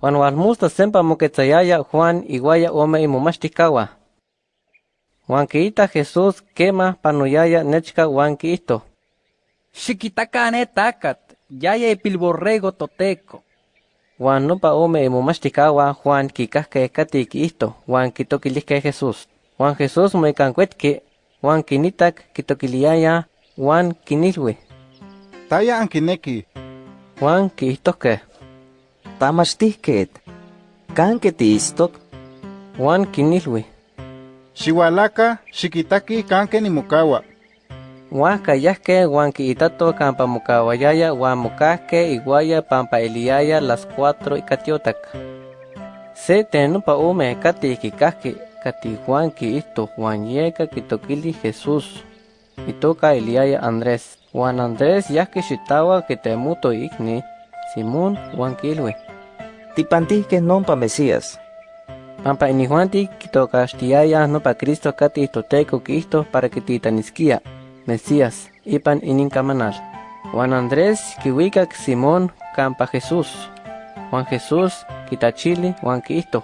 Juan walmusta sempa moquetzayaya Juan iguaya ome imomachticawa. Juan quiita Jesús quema panuyaya nechka Juan quiito. Xiquitaca ne tacat, yaya pilborrego toteco. Juan nopa ome imomachticawa Juan kikahke kati quiito, Juan quitoquilisque Jesús. Juan Jesús moicancuetque, Juan quinitak quitoquiliaya, Juan quinilwe. Taya ankineki. Juan quiistosque. Tamachtihket. Kanke tiistok. Juan quinilwe. Xihualaca, xiquitaki canque nimucawa. Juan cayasque Juan quiitato campa mocawayaya Juan mocasque iguaya pampa eliaya las cuatro y catiotac. Se tenupa ume kati kikasque kati Juan quiisto Juan yeka quitoquili Jesús. Y toca eliaya Andrés. Juan Andrés yasque xitawa que temuto igni. Simón Juan quilwe. Tipantihke nompa Mesías. Pampa ini Juan ti quitocastiaya no pa Cristo kati toteco quisto para que titanisquia. Mesías, ipan inincamanal. Juan Andrés, kiwikak Simón, campa Jesús. Juan Jesús, kitachili, Juan Cristo.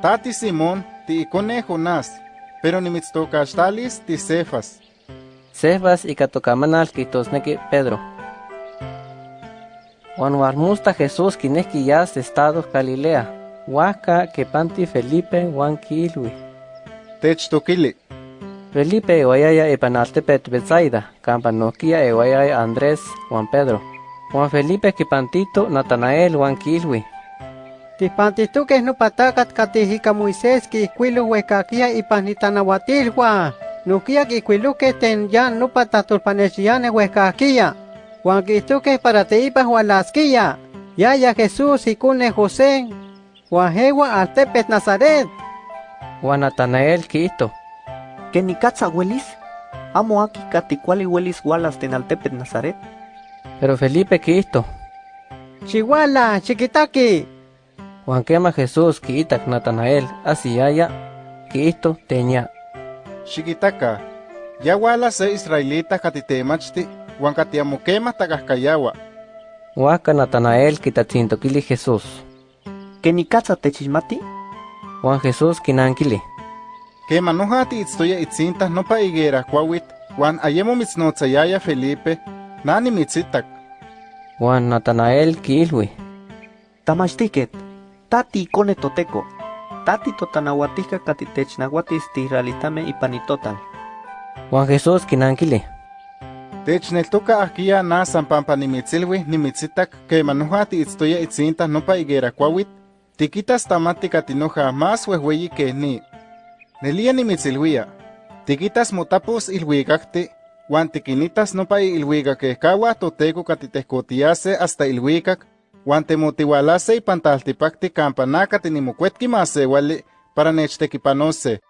Tati Simón, ti Jonás, pero nimitztocaxtalis ti Cefas. Cefas y catocamanal quitosneque Pedro. Juan Warmusta Jesús kineski yas estado Galilea. Huaca que panti Felipe Juan Kilwi. Techtoquili. Felipe ewayaya epanaltepet Betsaida, campa Noquia ewayaya Andrés Juan Pedro. Juan Felipe kipantito Natanael Juan Kilwi. Tipantituques no patacat catijika Moisés que iquilu huecaquia y panitanahuatilhua. Nuquia que iquiluque ten ya no patatulpanesiane huecaquia. Juan quituque para teipa hualasquia. Yaya Jesús y cune José. Juan Jewa altepet Nazaret. Juan Natanael Quito. Que ni katza huelis. Amo aquí katicuali huelis walas tenaltepet Nazaret. Pero Felipe Quito. Chihuala, chiquitaki. Juan quema Jesús Quiitac Natanael, así haya Quito teña. Xiquitaca. Yahuala se israelita katitemachti, Juan katiamoquema tagascayawa. Huaca Natanael quitatzintoquili Jesús. Que ni katza techismati. Juan Jesús quinanquili. Quema nojati itztoya itzinta nopa higuera cuawit, Juan ayemo mitznotzayaya Felipe, nani mitzitak. Juan Natanael quilwi. Tamachtiket. Tati icone toteco. Tati totanahuatica catitechnahuatis tihrealitame ipanitotal. Juan Jesús quinanquili. Techneltoca ahkia na san pampa nimitzilwi nimitzitak quema nojati itztoya itzinta nopa higuera cuawit, tiquitas tamati katinoja más huehueyi que ni. Nelia nimitzilwia. Tiquitas motapos ilhuicacti, Juan tiquinitas nopa ilhuicaquehcaua toteco catitehcotiase hasta ilhuicac, Juan temotihualase y pantaltipacti campa naca tinimocuetki masewali para nechtequipanose.